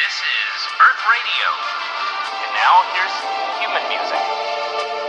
This is Earth Radio. And now here's human music.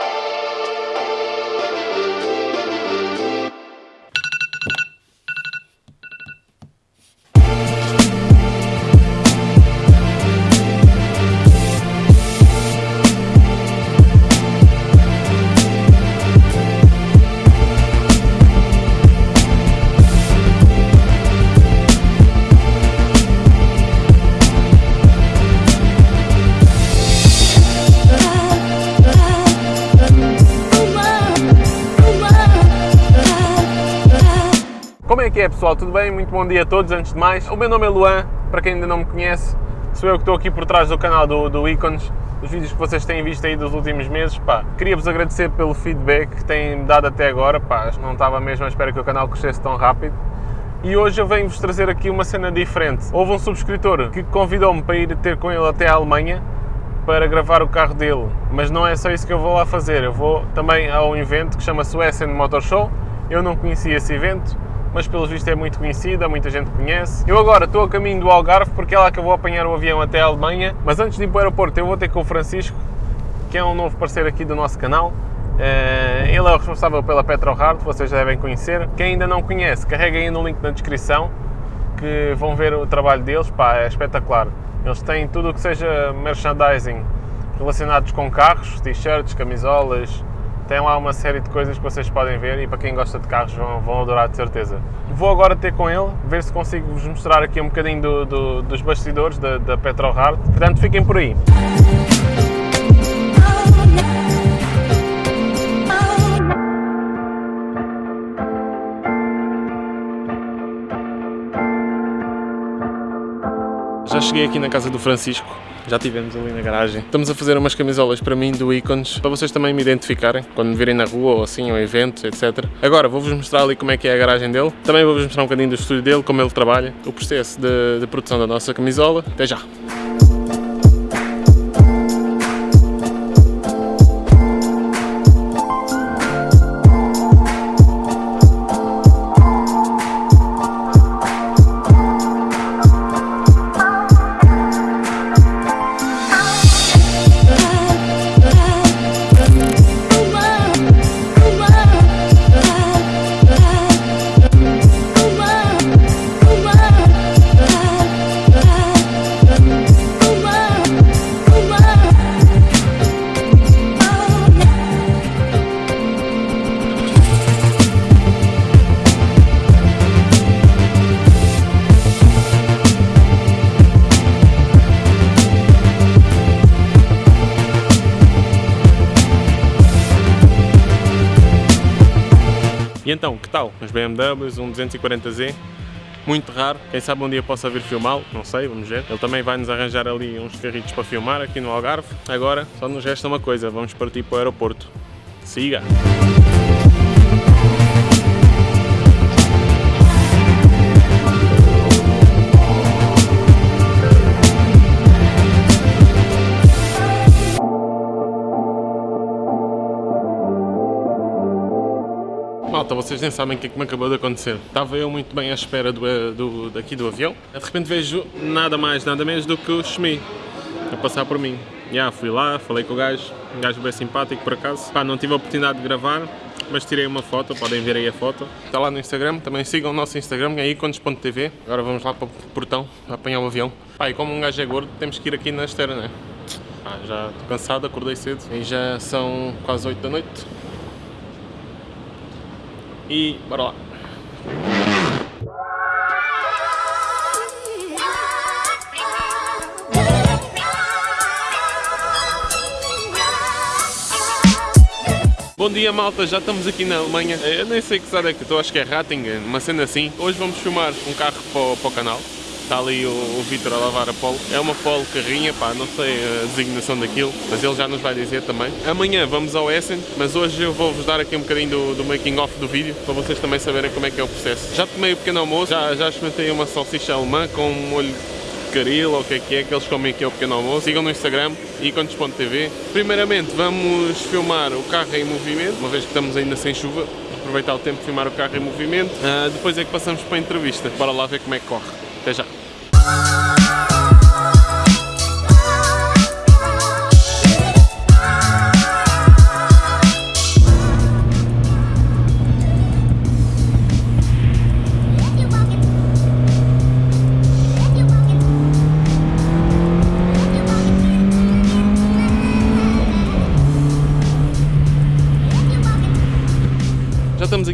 Que é pessoal? Tudo bem? Muito bom dia a todos, antes de mais. O meu nome é Luan, para quem ainda não me conhece, sou eu que estou aqui por trás do canal do, do Icons, os vídeos que vocês têm visto aí dos últimos meses. Pá, queria-vos agradecer pelo feedback que têm dado até agora, pá, não estava mesmo à espera que o canal crescesse tão rápido. E hoje eu venho-vos trazer aqui uma cena diferente. Houve um subscritor que convidou-me para ir ter com ele até a Alemanha para gravar o carro dele, mas não é só isso que eu vou lá fazer. Eu vou também a um evento que o Essen Motor Show. Eu não conhecia esse evento, mas pelos vistos é muito conhecida, muita gente conhece. Eu agora estou a caminho do Algarve porque é lá que eu vou apanhar o avião até a Alemanha, mas antes de ir para o aeroporto eu vou ter com o Francisco, que é um novo parceiro aqui do nosso canal. Eh, Ele é o responsável pela PetroHard, vocês já devem conhecer. Quem ainda não conhece, carreguem aí no link na descrição que vão ver o trabalho deles, pá, é espetacular. Eles têm tudo o que seja merchandising relacionados com carros, t-shirts, camisolas, tem lá uma série de coisas que vocês podem ver e para quem gosta de carros vão, vão adorar de certeza. Vou agora ter com ele, ver se consigo vos mostrar aqui um bocadinho do- do- dos bastidores da, da PetroHard. Portanto, fiquem por aí. Cheguei aqui na casa do Francisco, já estivemos ali na garagem. Estamos a fazer umas camisolas para mim do Icons, para vocês também me identificarem quando me virem na rua ou assim, ou eventos, etc. Agora vou-vos mostrar ali como é que é a garagem dele. Também vou-vos mostrar um bocadinho do estúdio dele, como ele trabalha, o processo de, de produção da nossa camisola. Até já! Então, que tal? Uns BMWs, um 240Z, muito raro. Quem sabe um dia possa vir filmá-lo, não sei, vamos ver. Ele também vai nos arranjar ali uns carritos para filmar aqui no Algarve. Agora, só nos resta uma coisa, vamos partir para o aeroporto. Siga! Vocês nem sabem o que é que me acabou de acontecer. Estava eu muito bem à espera do, eh, do- daqui do avião. De repente vejo nada mais, nada menos do que o Shmi a passar por mim. Já fui lá, falei com o gajo, um gajo bem simpático por acaso. Pá, não tive a oportunidade de gravar, mas tirei uma foto, podem ver aí a foto. Está lá no Instagram, também sigam o nosso Instagram, é icones.tv. Agora vamos lá para o portão, para apanhar o avião. Pá, e como um gajo é gordo, temos que ir aqui na esteira, né? Pá, já estou cansado, acordei cedo e já são quase 8 da noite. E bora lá. Bom dia malta, já estamos aqui na Alemanha. Eu nem sei que cidade é que estou, acho que é Rattingen, uma cena assim. Hoje vamos filmar um carro para o, para o canal. Está ali o, o Vitor a lavar a Polo. É uma Polo carrinha, pá, não sei a designação daquilo, mas ele já nos vai dizer também. Amanhã vamos ao Essen, mas hoje eu vou-vos dar aqui um bocadinho do, do making off do vídeo, para vocês também saberem como é que é o processo. Já tomei o pequeno almoço, já, já experimentei uma salsicha alemã com um molho caril, ou o que é que é, que eles comem aqui ao pequeno almoço. Sigam no Instagram, icones.tv. Primeiramente vamos filmar o carro em movimento, uma vez que estamos ainda sem chuva, aproveitar o tempo de filmar o carro em movimento. Ah, depois é que passamos para a entrevista. Bora lá ver como é que corre. Até já.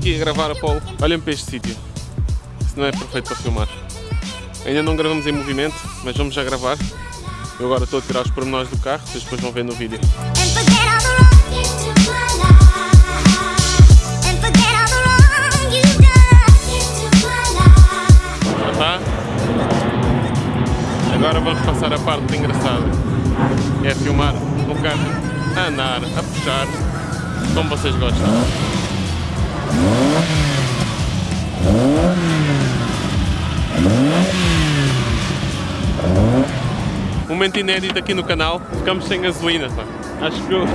Aqui a gravar a polo, olhem para este sítio. Isto não é perfeito para filmar. Ainda não gravamos em movimento, mas vamos já gravar. Eu agora estou a tirar os pormenores do carro, vocês depois vão ver no vídeo. Já está? Agora vamos passar a parte engraçada. Que é filmar o carro a andar, a puxar, como vocês gostam. Momento inédito aqui no canal, ficamos sem gasolina. pá. Acho que o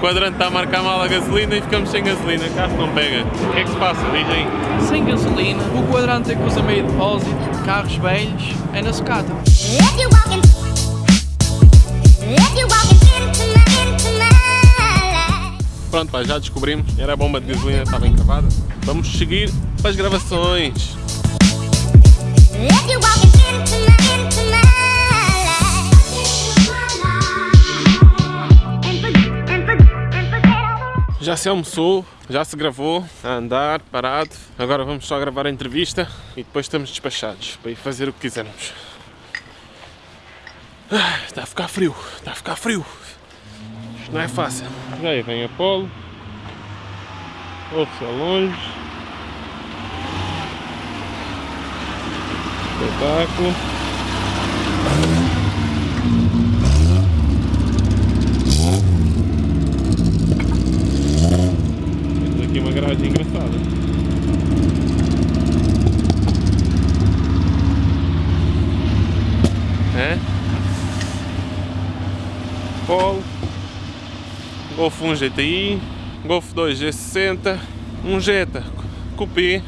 quadrante está a marcar mal a gasolina e ficamos sem gasolina, o carro não pega. O que é que se passa? Diz aí. Sem gasolina, o quadrante é que usa meio depósito, carros velhos, é na sucata. If you walking, if you walking Pronto, já descobrimos, era a bomba de gasolina, estava encravada. Vamos seguir para as gravações. Já se almoçou, já se gravou, a andar, parado. Agora vamos só gravar a entrevista e depois estamos despachados para ir fazer o que quisermos. Ah, Está a ficar frio, está a ficar frio. Não é fácil. Aí vem Apolo. Ouve-se ao longe. Espetáculo. Temos aqui uma garagem engraçada. É? Polo. Golf 1 GTI. Golf 2 G60. Um Jetta Coupé.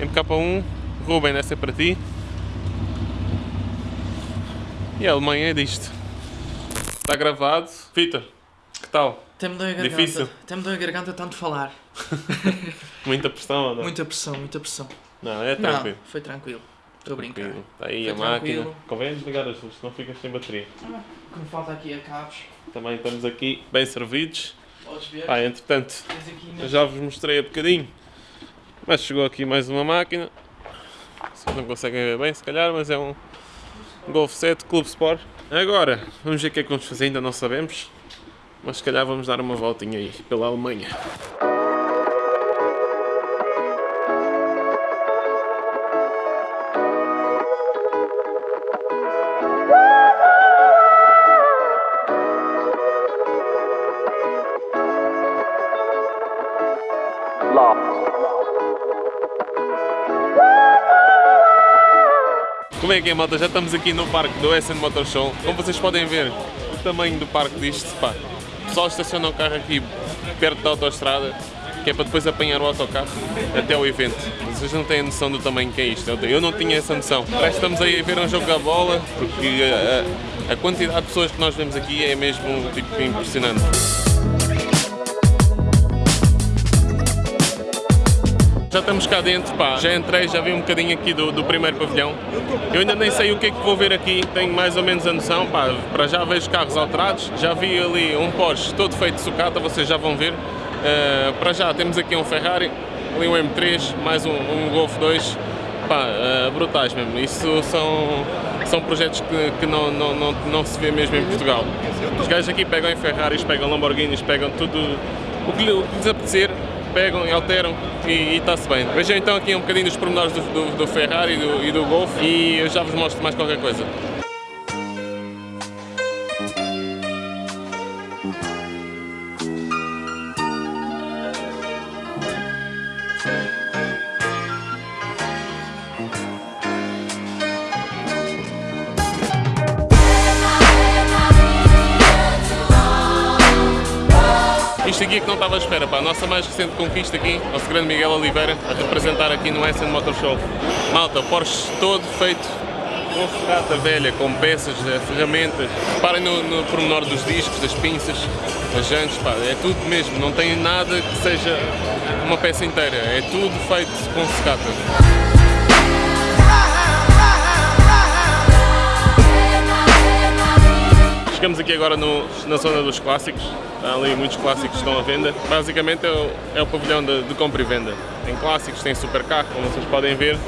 MK1. Ruben, essa é para ti. E a Alemanha é disto. Está gravado. Vitor, que tal? Até me dói a garganta. Difícil. Até me dói a garganta tanto falar. Muita pressão ou não? Muita pressão, muita pressão. Não, é Não, tranquilo. foi tranquilo. Estou a brincar. Está aí Foi a máquina. tranquilo. Convém desligar as luzes, senão ficas sem bateria. O que me falta aqui é cabos. Também estamos aqui bem servidos. Pá, entretanto, já vos mostrei há bocadinho. Mas chegou aqui mais uma máquina. Vocês não conseguem ver bem, se calhar, mas é um Golf 7 Clube Sport. Agora, vamos ver o que é que vamos fazer, ainda não sabemos. Mas se calhar vamos dar uma voltinha aí pela Alemanha. Como é que é, malta? Já estamos aqui no parque do SN Motor Show. Como vocês podem ver, o tamanho do parque disto, pá. O pessoal estaciona o carro aqui perto da autostrada, que é para depois apanhar o autocarro até o evento. Vocês não têm noção do tamanho que é isto. Eu- não tinha essa noção. Parece estamos aí a ver um jogo da bola, porque a, a- a quantidade de pessoas que nós vemos aqui é mesmo tipo, impressionante. Já estamos cá dentro, pá. Já entrei, já vi um bocadinho aqui do, do primeiro pavilhão. Eu ainda nem sei o que é que vou ver aqui, tenho mais ou menos a noção, pá. Para já vejo carros alterados, já vi ali um Porsche todo feito de sucata, vocês já vão ver. Eh, para já temos aqui um Ferrari, ali um M3, mais um, um Golf 2, pá, eh, brutais mesmo. Isso são, são projetos que, que não, não, não, não se vê mesmo em Portugal. Os gajos aqui pegam em Ferraris, pegam Lamborghinis, pegam tudo o que, o que lhes apetecer, pegam e alteram e está-se bem. Vejam então aqui um bocadinho dos pormenores do, do, do Ferrari e do, e do Golf e eu já vos mostro mais qualquer coisa. É que não estava à espera, pá. A nossa mais recente conquista aqui, nosso grande Miguel Oliveira, a representar aqui no Essen Motor Show. Malta, Porsche todo feito com sucata velha, com peças, ferramentas. Reparem no, no pormenor dos discos, das pinças, das jantes, pá. É tudo mesmo, não tem nada que seja uma peça inteira. É tudo feito com sucata. Chegamos aqui agora no- na zona dos clássicos. Há ali muitos clássicos que estão à venda. Basicamente é o, é o pavilhão de, de compra e venda. Tem clássicos, tem supercarro, como vocês podem ver.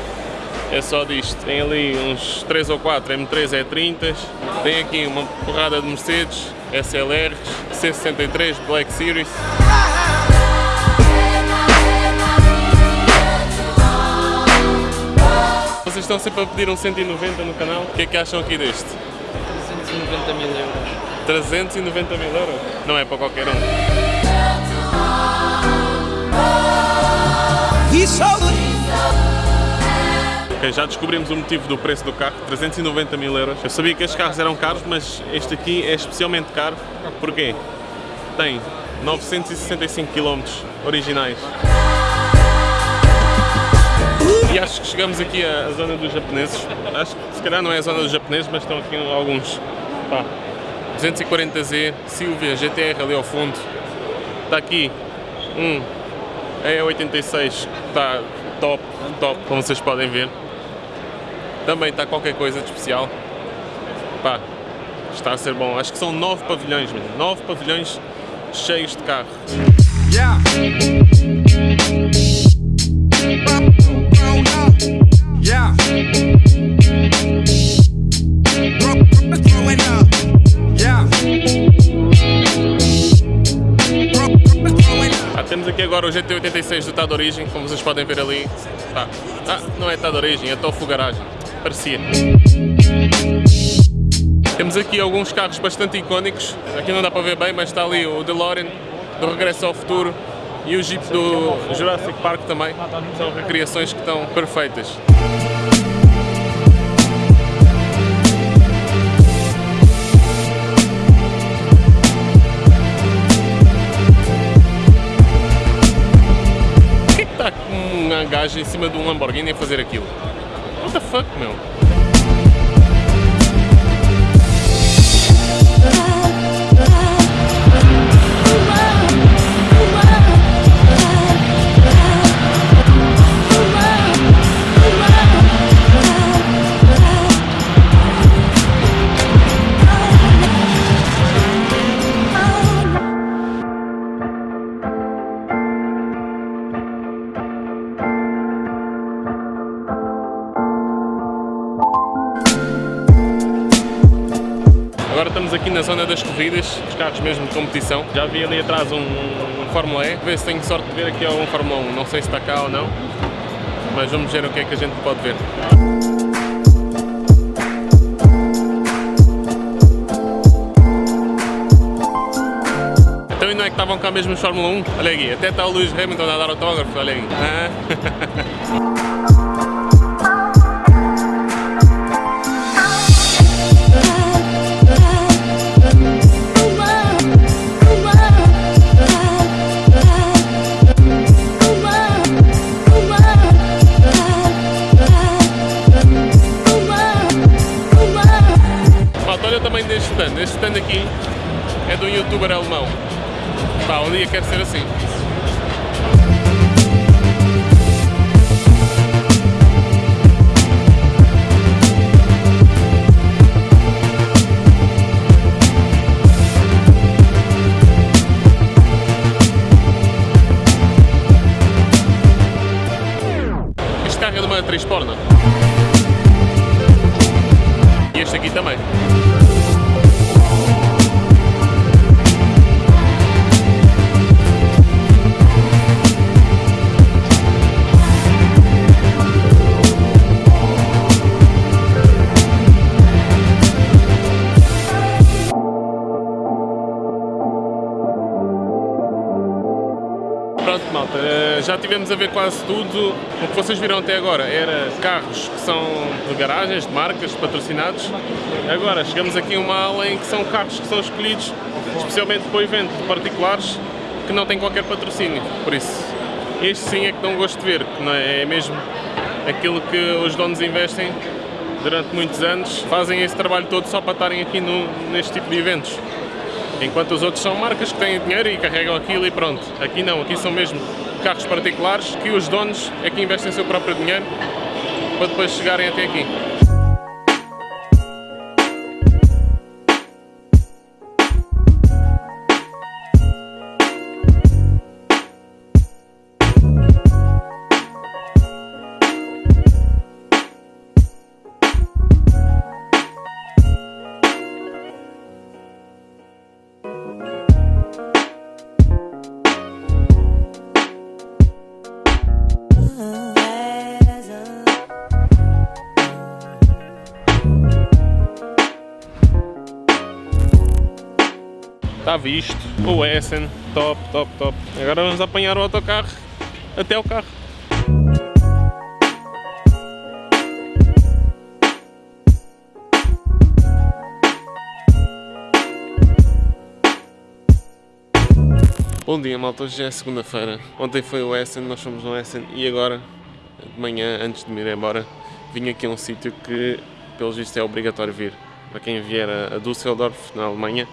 É só disto. Tem ali uns 3 ou 4 M3 E30s. Tem aqui uma porrada de Mercedes, SLRs, C63, Black Series. Vocês estão sempre a pedir um 190 no canal. O que é que acham aqui deste? 390 mil euros. 390 mil euros? Não é para qualquer um. Ok, já descobrimos o motivo do preço do carro, 390 mil euros. Eu sabia que estes carros eram caros, mas este aqui é especialmente caro. Porquê? Tem 965 km originais. E acho que chegamos aqui à zona dos japoneses. Acho que se calhar não é a zona dos japoneses, mas estão aqui alguns. Pá, 240Z, Silvia, GTR ali ao fundo. Está aqui um E86 que está top, top, como vocês podem ver. Também está qualquer coisa de especial. Pá, está a ser bom. Acho que são nove pavilhões. Nove pavilhões cheios de carro. Yeah. Temos aqui agora o GT86 do Tá Origem, como vocês podem ver ali. Pá. Ah, não é Tá Origem, é Tofu Garagem. Parecia. Temos aqui alguns carros bastante icónicos. Aqui não dá para ver bem, mas está ali o DeLorean do Regresso ao Futuro e o Jeep do Jurassic Park também. São recriações que estão perfeitas. Gajo em cima de um Lamborghini a fazer aquilo? What the fuck, meu? Agora estamos aqui na zona das corridas, os carros mesmo de competição. Já vi ali atrás um, um Fórmula E, ver se tenho sorte de ver aqui algum Fórmula 1. Não sei se está cá ou não, mas vamos ver o que é que a gente pode ver. Então e não é que estavam cá mesmo os Fórmula 1? Olha aqui, até está o Lewis Hamilton a dar autógrafos, olha aqui. Ah. De um youtuber alemão. Pá, um dia quero ser assim. Este carro é de uma atriz porno. E este aqui também. Já tivemos a ver quase tudo. O que vocês viram até agora era carros que são de garagens, de marcas, patrocinados. Agora chegamos aqui a uma ala em que são carros que são escolhidos especialmente para o evento de particulares que não têm qualquer patrocínio. Por isso, este sim é que dão gosto de ver, que é, é mesmo aquilo que os donos investem durante muitos anos, fazem esse trabalho todo só para estarem aqui no, neste tipo de eventos. Enquanto os outros são marcas que têm dinheiro e carregam aquilo e pronto. Aqui não, aqui são mesmo carros particulares que os donos é que investem seu próprio dinheiro para depois chegarem até aqui. Visto. O Essen, top, top, top. Agora vamos apanhar o autocarro até o carro. Bom dia malta, hoje é segunda-feira. Ontem foi o Essen, nós fomos no Essen e agora, de manhã, antes de me ir embora, vim aqui a um sítio que, pelos vistos, é obrigatório vir. Para quem vier a Düsseldorf, na Alemanha,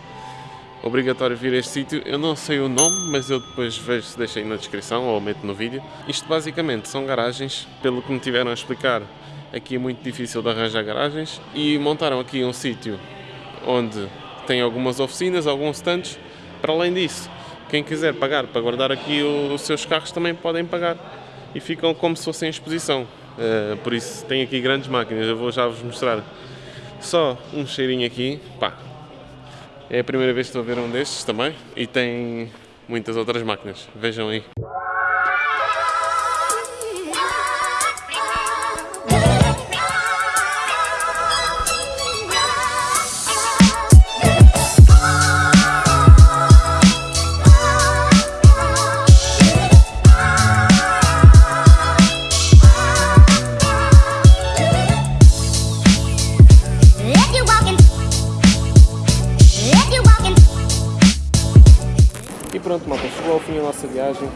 obrigatório vir a este sítio. Eu não sei o nome, mas eu depois vejo se deixo aí na descrição ou meto no vídeo. Isto basicamente são garagens, pelo que me tiveram a explicar, aqui é muito difícil de arranjar garagens e montaram aqui um sítio onde tem algumas oficinas, alguns stands. Para além disso, quem quiser pagar para guardar aqui os seus carros também podem pagar e ficam como se fossem em exposição. Eh, por isso tem aqui grandes máquinas, eu vou já vos mostrar só um cheirinho aqui. Pá, é a primeira vez que estou a ver um destes também e tem muitas outras máquinas. Vejam aí.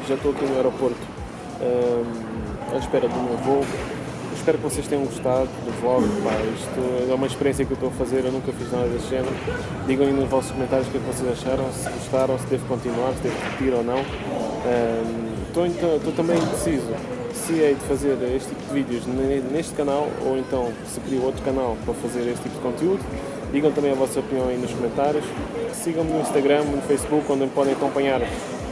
Já estou aqui no aeroporto ahm, à espera do meu voo. Espero que vocês tenham gostado do vlog. Pá, isto é uma experiência que eu estou a fazer, eu nunca fiz nada deste género. Digam aí nos vossos comentários o que é que vocês acharam, se gostaram, se devo continuar, se devo repetir ou não. Ahm, Estou, então, estou também indeciso se hei de fazer este tipo de vídeos ne- neste canal ou então se crio outro canal para fazer este tipo de conteúdo. Digam também a vossa opinião aí nos comentários. Sigam-me no Instagram, no Facebook, onde podem acompanhar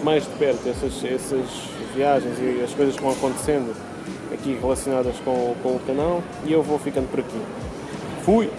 mais de perto essas, essas viagens e as coisas que vão acontecendo aqui relacionadas com, com o canal. E eu vou ficando por aqui. Fui!